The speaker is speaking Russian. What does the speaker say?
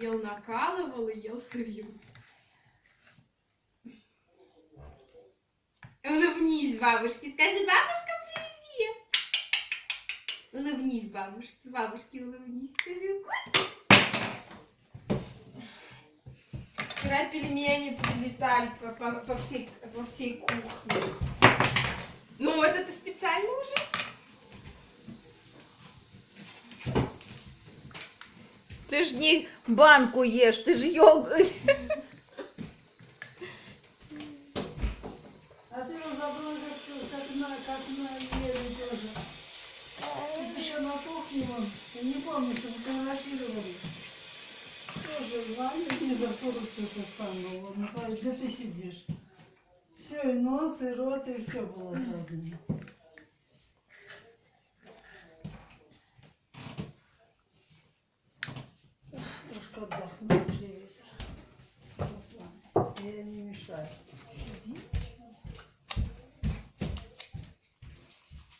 Ел накалывал и ел сырью. Улыбнись бабушке. Скажи, бабушка, привет. Улыбнись бабушке. Бабушке улыбнись. Скажи, котик. Вчера пельмени прилетали по, по- по всей, по всей кухне. Ну, это ты специально уже? Ти ж не банку ешь, ти ж йогурт. А ты его забыл, как, как, на, как на ели тоже. Ты еще на кухне, вон, я не помню, что фотографировали. Тоже звали мне за фотку это самое, вот, Николай, где ты сидишь? Все, и нос, и рот, и все было разное. Трошки отдохну от телевизора. Скоро с вами. Я не. Сиди.